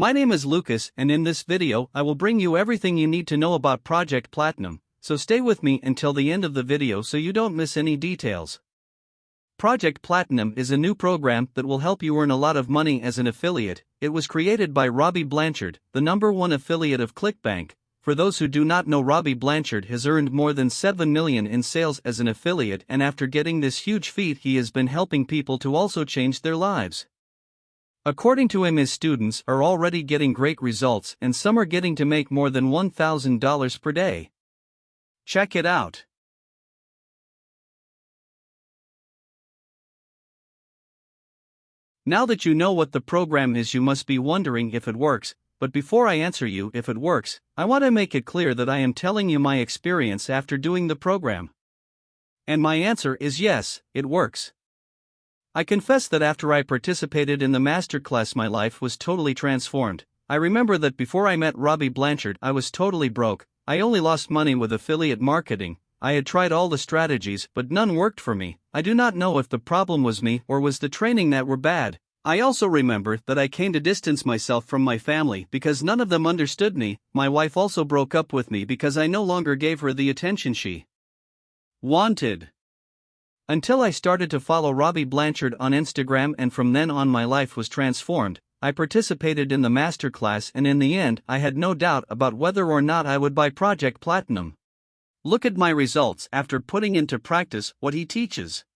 My name is Lucas and in this video I will bring you everything you need to know about Project Platinum, so stay with me until the end of the video so you don't miss any details. Project Platinum is a new program that will help you earn a lot of money as an affiliate. It was created by Robby Blanchard, the number one affiliate of ClickBank. For those who do not know, Robby Blanchard has earned more than 7 million in sales as an affiliate, and after getting this huge feat, he has been helping people to also change their lives. According to him, his students are already getting great results, and some are getting to make more than $1,000 per day. Check it out. Now that you know what the program is, you must be wondering if it works. But before I answer you if it works, I want to make it clear that I am telling you my experience after doing the program. And my answer is yes, it works. I confess that after I participated in the masterclass, my life was totally transformed. I remember that before I met Robby Blanchard, I was totally broke. I only lost money with affiliate marketing. I had tried all the strategies, but none worked for me. I do not know if the problem was me or was the training that were bad. I also remember that I came to distance myself from my family because none of them understood me. My wife also broke up with me because I no longer gave her the attention she wanted. Until I started to follow Robby Blanchard on Instagram, and from then on, my life was transformed. I participated in the masterclass, and in the end, I had no doubt about whether or not I would buy Project Platinum. Look at my results after putting into practice what he teaches.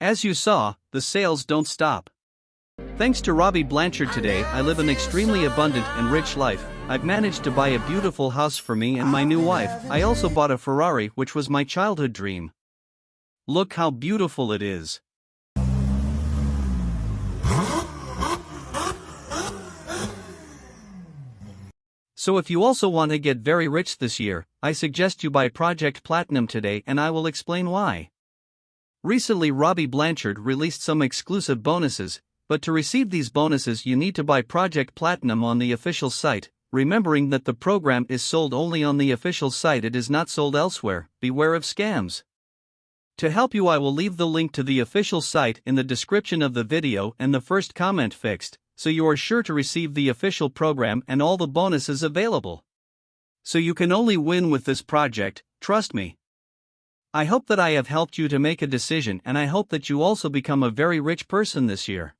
As you saw, the sales don't stop. Thanks to Robby Blanchard today, I live an extremely abundant and rich life. I've managed to buy a beautiful house for me and my new wife. I also bought a Ferrari, which was my childhood dream. Look how beautiful it is. So if you also want to get very rich this year, I suggest you buy Project Platinum today and I will explain why. Recently Robby Blanchard released some exclusive bonuses, but to receive these bonuses you need to buy Project Platinum on the official site, remembering that the program is sold only on the official site it is not sold elsewhere, beware of scams. To help you I will leave the link to the official site in the description of the video and the first comment fixed, so you are sure to receive the official program and all the bonuses available. So you can only win with this project, trust me. I hope that I have helped you to make a decision and I hope that you also become a very rich person this year.